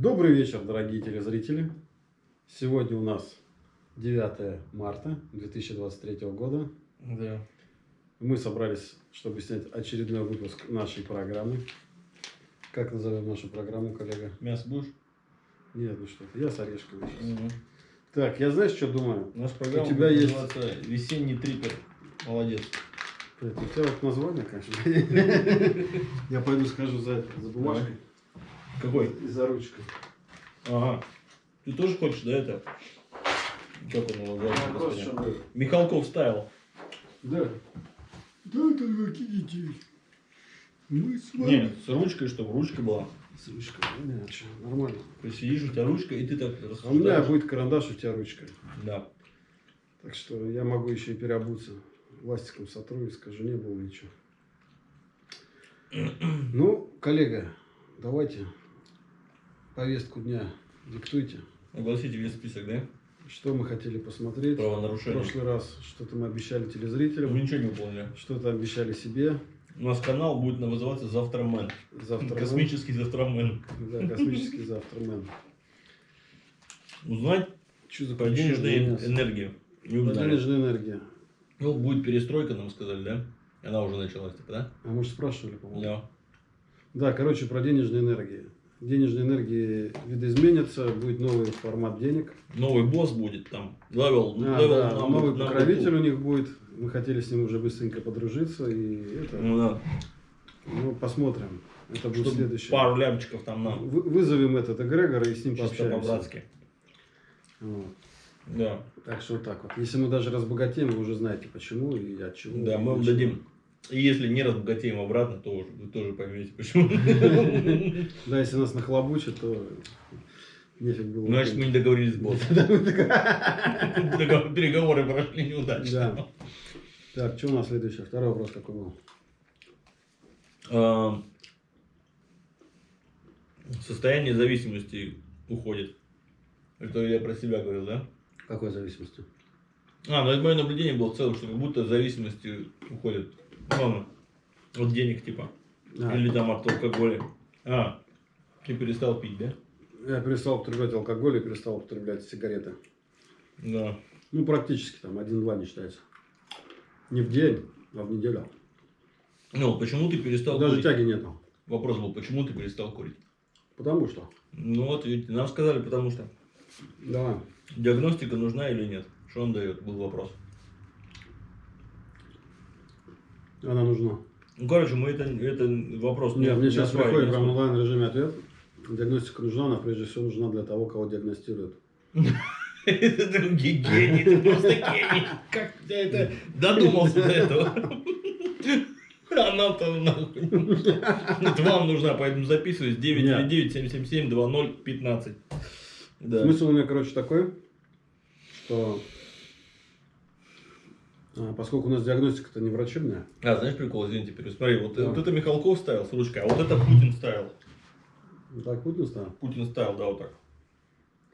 Добрый вечер, дорогие телезрители. Сегодня у нас 9 марта 2023 года. Да. Мы собрались, чтобы снять очередной выпуск нашей программы. Как назовем нашу программу, коллега? Мясо будешь? Нет, ну что ты, я с орешками. сейчас. Угу. Так, я знаешь, что думаю? Наша программа У тебя есть- «Весенний трипер». Молодец. Блядь, У тебя вот название, конечно. Я пойду скажу за, за бумажкой Какой? и за ручкой. Ага. Ты тоже хочешь, да, это? Как он чем был? Михалков стайл. Да. Да, дорогие детей. Мы с Не, с ручкой, чтобы ручка была. С ручкой. Не, а нормально. То есть сидишь, у тебя ручка, и ты так А у меня рассуждаешь. будет карандаш, у тебя ручка. Да. Так что я могу еще и переобуться. Ластиком сотру и скажу, не было ничего. Ну, коллега, давайте повестку дня диктуйте. Огласите весь список, да? Что мы хотели посмотреть. В Правонарушений. прошлый раз что-то мы обещали Мы телезрителям, ничего не выполнили. что-то обещали себе. У нас канал будет называться «Завтрамен». Завтра. Космический «Завтрамен». Да, космический завтрамен. Узнать Что за про денежную энергию. Денежная энергия. Ну, будет перестройка, нам сказали, да? Она уже началась, типа, да? А мы же спрашивали, по-моему. Да. Да, короче, про денежные энергии. Денежные энергии видоизменятся, будет новый формат денег. Новый босс будет там. Level, А, level да, number- новый number покровитель у них будет. Мы хотели с ним уже быстренько подружиться. И это, Ну да. ну, посмотрим. Это будет Чтобы следующее. пару лямчиков там на. Вы- Вызовем этот эгрегора и с ним Чисто пообщаемся. по-братски. Вот. Да. Так что вот так вот. Если мы даже разбогатеем, вы уже знаете почему и от чего. Да, мы вам дадим. И если не разбогатеем обратно, то вы тоже поймете, почему. Да, если нас нахлобучат, то нефиг было. Значит, мы не договорились с боссом. Переговоры прошли неудачно. Да. Так, что у нас следующее? Второй вопрос какой был? А, Состояние зависимости уходит. Это я про себя говорил, да? Какой зависимости? А, ну это мое наблюдение было в целом, что как будто зависимости уходит. Ладно. От денег типа. А, Или там от алкоголя. А, ты перестал пить, да? Я перестал употреблять алкоголь и перестал употреблять сигареты. Да. Ну, практически там один-два не считается. Не в день, а в неделю. Ну, почему ты перестал Даже курить? тяги нету. Вопрос был, почему ты перестал курить? Потому что. Ну вот, видите, нам сказали, потому что. Давай. Диагностика нужна или нет? Что он дает, был вопрос. Она нужна. Ну, короче, мы это, это вопрос Нет, мне не сейчас осваиваем, приходит не прям онлайн режиме ответ. Диагностика нужна, она прежде всего нужна для того, кого диагностируют. Ты гений, ты просто гений. Как ты это додумался до этого? Она-то нахуй. Это вам нужна, поэтому записываюсь. 999-777-2015. Да. Смысл у меня, короче, такой, что а, поскольку у нас диагностика-то не врачебная, А, знаешь прикол, извините, пересмотри. Вот, Да. вот это Михалков ставил с ручкой, а вот это Путин ставил. ну, так Путин стал. Путин ставил, да, вот так.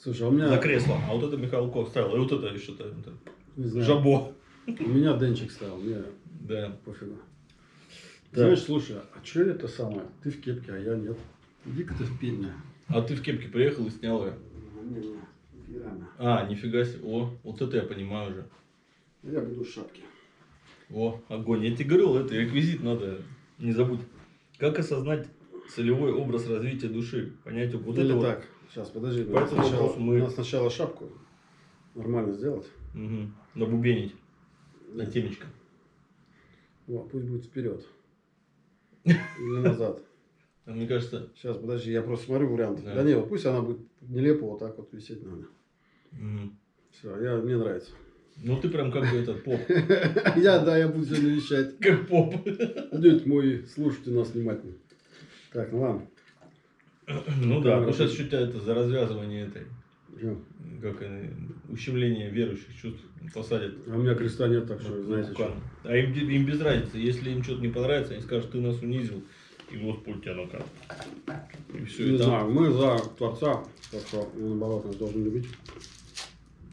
Слушай, а у меня, За кресло. А вот это Михалков ставил. И вот это еще то не знаю, Жабо. у меня Денчик стал, мне Да. пофигу. Да. Знаешь, слушай, а что это самое? Ты в кепке, а я нет. Иди-ка ты в пене. А ты в кепке приехал и снял ее. Не-не, пьяно. А, нифига себе. О, вот это я понимаю уже. Я буду в шапке. О, огонь. Я тебе говорил, это реквизит надо, не забудь. Как осознать целевой образ развития души? Понять вот Или это вот. так, сейчас, подожди. По Надо этому сначала, мы- надо сначала шапку нормально сделать. Мгм. Набубенить. На темечко. О, пусть будет вперед. Или назад. А мне кажется, Сейчас, подожди, я просто смотрю вариант. Да. Да, не, вот пусть она будет нелепо вот так вот висеть надо. мгм. Все, я, мне нравится. Ну ты прям как бы этот поп. Я, да, я буду сегодня вещать. Как поп. Дядь мой, слушайте нас внимательно. Так, ну ладно. Ну да, ну сейчас что-то это за развязывание этой, как ущемление верующих чувств посадят. А у меня креста нет, так что, на знаете, что. А им, им без разницы, если им что-то не понравится, они скажут, ты нас унизил, и Господь тебя накажет. И все, Не и знаю, мы за Творца, так что наоборот, нас должен любить.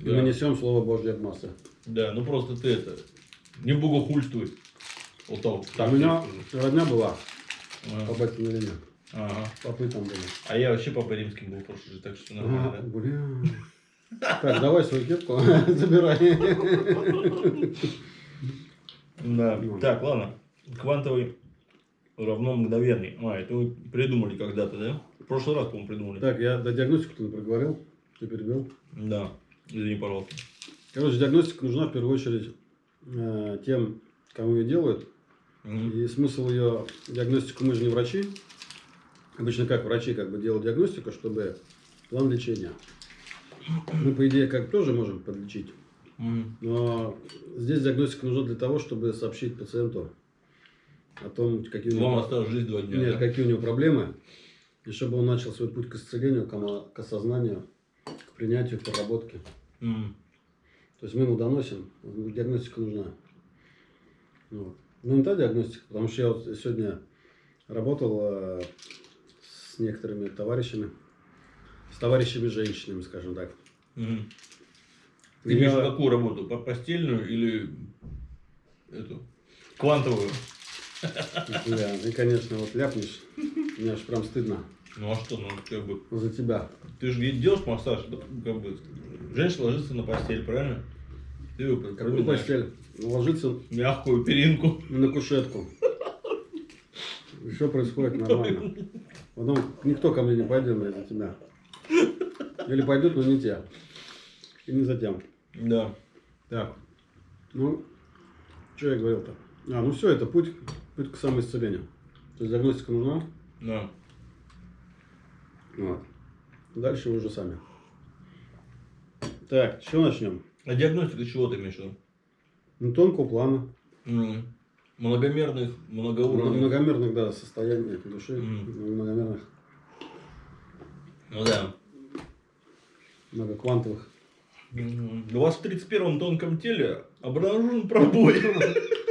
И Да. мы несем Слово Божье от массы. Да, ну просто ты это, не богохульствуй. Вот так, так у меня родня была А, по батькиной. Ага. Попы там были. А я вообще папой римским был прошлый же, так что нормально. Ага, бля. Так, давай свою кепку забирай. Да. Ну. Так, ладно. Квантовый равно мгновенный. А, это вы придумали когда-то, да? В прошлый раз, по-моему, придумали. Так, я до диагностику ты проговорил, ты перебил. Да. Извини, пожалуйста. Короче, диагностика нужна в первую очередь э, тем, кому ее делают. И смысл ее диагностику мы же не врачи. Обычно как врачи как бы делают диагностику, чтобы план лечения. Мы, по идее, как тоже можем подлечить. Но здесь диагностика нужна для того, чтобы сообщить пациенту о том, какие у него, осталось жизнь два дня. нет, да? какие у него проблемы, и чтобы он начал свой путь к исцелению, к осознанию, к принятию, к проработке. Мгм. То есть мы ему доносим, диагностика нужна. Вот. Ну, не та диагностика, потому что я вот сегодня работал э, с некоторыми товарищами, с товарищами женщинами, скажем так. И Ты имеешь я- какую работу? По- Постельную или эту? Квантовую? Бля, ты, конечно, вот ляпнешь, мне аж прям стыдно Ну а что, ну как бы. за тебя. Ты же делаешь массаж, да, как бы. Женщина ложится на постель, правильно? Ты ее Какую проминаешь. постель? Ложиться Мягкую перинку. на кушетку. Все происходит нормально. Потом никто ко мне не пойдет из-за тебя. Или пойдут, но не те. И не затем. Да. Так. Ну, что я говорил-то? А, ну все, это путь, путь к самоисцелению. То есть диагностика нужна. Да. Вот. Дальше вы уже сами. Так, с чего начнем? А диагностика чего ты имеешь в виду? Ну, тонкого плана. М, Многомерных, многоуровневых. Многомерных, да, состояний души. Мгм. Многомерных, Ну да. многоквантовых. Мгм. У вас в 31-м тонком теле обнаружен пробой.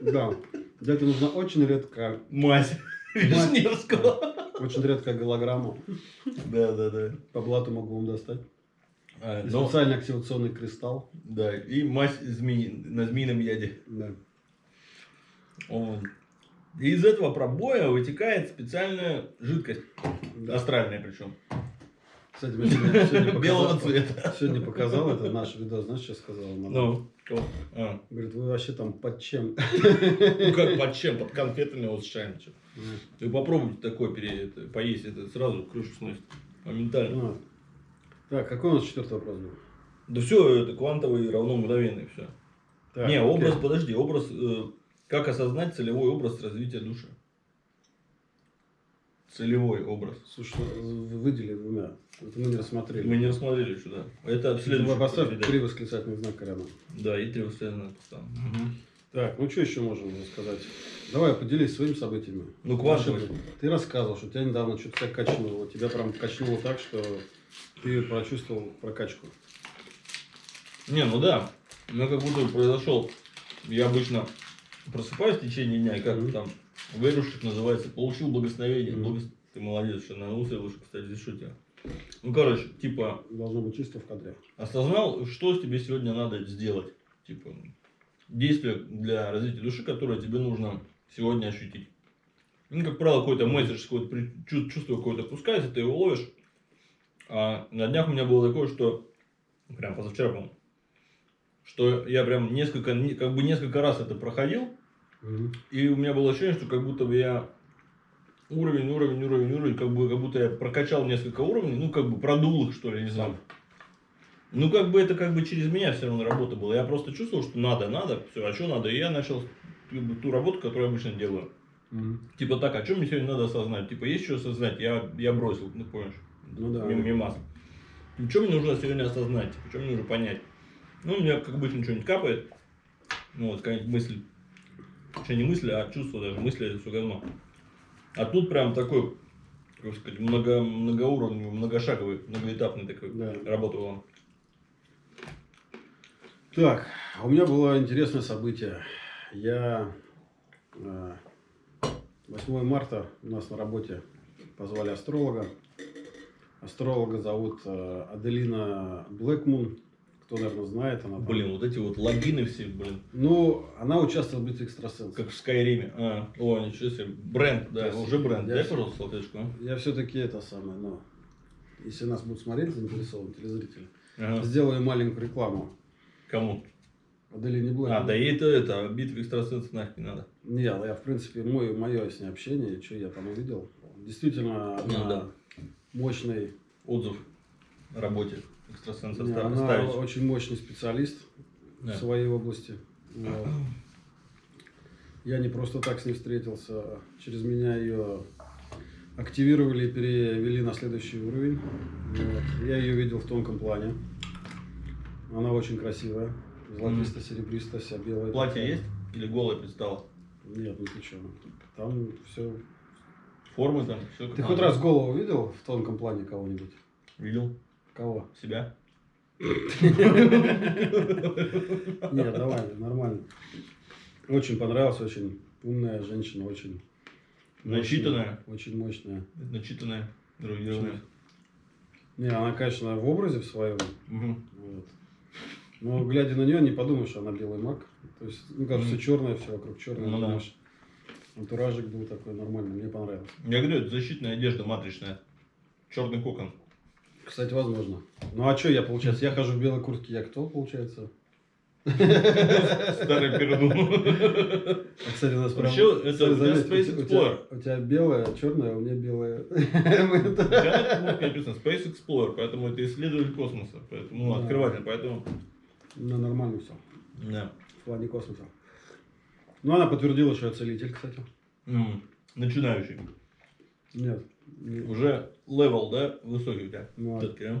Да. Для этого нужна очень редкая, Мать Вишневского. очень редкая голограмма. Да, да, да. По блату могу вам достать. А, И но- специальный активационный кристалл. Да, и мазь змеи, на змеином яде. Да. Вот. И из этого пробоя вытекает специальная жидкость. Да. Астральная причем. Кстати, мы сегодня, сегодня Белого цвета. Сегодня показал это наш видос, знаешь, что сказала мадам? Ну? А. Говорит, вы вообще там под чем? Ну как под чем? Под конфетами вот. Ну, Вы попробуйте такое пере, это, поесть, это сразу крышу сносит. Моментально. ну. Так, какой у нас четвертый вопрос был? Да все, это квантовый равно мгновенный, все. Так, Не, окей. образ, подожди, образ, э, как осознать целевой образ развития души? Целевой образ. Слушай, ну, выдели двумя. Это мы не рассмотрели. Мы не рассмотрели сюда. Это в следующем. Давай Поставь три восклицательных знака рядом. Да, и три восклицательных там. Так, ну что еще можем сказать? Давай, поделись своими событиями. Ну, квантовый. Ты рассказывал, что тебя недавно что-то тебя качнуло. Тебя прям качнуло так, что ты прочувствовал прокачку. Не, ну да. У меня как будто произошел. Я обычно просыпаюсь в течение дня и как Мгм. там верующих называется, получил благословение. Мгм. Благос- Ты молодец, что на усы выше, кстати, здесь тебя. Ну, короче, типа, Должно быть чисто в кадре. осознал, что тебе сегодня надо сделать. Типа, действие для развития души, которое тебе нужно сегодня ощутить. Ну, как правило, какой-то месседж, какое-то чувство какое-то пускается, ты его ловишь. А на днях у меня было такое, что прям позавчера, по что я прям несколько, не- как бы несколько раз это проходил, Мгм. и у меня было ощущение, что как будто бы я уровень, уровень, уровень, уровень, как бы как будто я прокачал несколько уровней, ну как бы продул их, что ли, не знаю. Ну, как бы это как бы через меня все равно работа была. Я просто чувствовал, что надо, надо, все, а что надо? И я начал ту работу, которую я обычно делаю. Мгм. Типа так, а что мне сегодня надо осознать? Типа, есть что осознать? Я, я бросил, ну понимаешь? Ну да. Мимас. Ну, что мне нужно сегодня осознать? Что мне нужно понять? Ну, у меня как обычно что-нибудь капает. Ну, вот какая-нибудь мысль. Что не мысль, а чувство даже. Мысли это все говно. А тут прям такой, как сказать, много, многоуровневый, многошаговый, многоэтапный такой Да. работа была. Так, а у меня было интересное событие. Я э, 8 марта у нас на работе позвали астролога. Астролога зовут э, Аделина Блэкмун. кто, наверное, знает, она там- Блин, вот эти вот логины все, блин, Ну, она участвовала в битве экстрасенсов. как в Скайриме. А, о, ничего себе. Бренд, да, есть уже бренд. я Дай, всё- пожалуйста, салфеточку. а. Я все-таки это самое, но если нас будут смотреть заинтересованные телезрители, Ага. сделаю маленькую рекламу. Кому? Аделине Блэк. А, да ей это, это, битвы экстрасенсов нафиг не надо. Не, я, в принципе, мой, мое с ней общение, что я там увидел. Действительно, она Ну да. Мощный, Отзыв о работе экстрасенса не, она ставить. очень мощный специалист Да. в своей области. Я не просто так с ней встретился, через меня ее активировали и перевели на следующий уровень. Вот. Я ее видел в тонком плане. Она очень красивая, золотисто-серебристо, вся белая. Платье такая. есть? Или голое предстало? Нет, ты что, там все. Формы там, все Ты хоть раз голову видел в тонком плане кого-нибудь? Видел Кого? себя? Нет, давай, нормально. Очень понравилась, очень умная женщина, очень Начитанная. Очень мощная. Начитанная, эрудированная. Не, она, конечно, в образе в своем. Мгм. Вот. Но глядя на нее, не подумаешь, что она белый маг. То есть, ну как все черное, все вокруг черное. Ну да. Антуражик был такой нормальный, мне понравилось. Я говорю, это защитная одежда матричная. Черный кокон. Кстати, возможно. Ну а что я, получается, я хожу в белой куртке, я кто, получается? Старый пердун. А, кстати, у нас прям... Вообще, это у тебя Space Explorer. У тебя белая, черная, у меня белая. У тебя на написано Space Explorer, поэтому это исследователь космоса. Поэтому, ну, открыватель, поэтому... Ну, нормально все. Да. В плане космоса. Ну, она подтвердила, что я целитель, кстати. М, Начинающий. Нет. не- Уже level, да, высокий у тебя. Ну, а Всё-таки, а?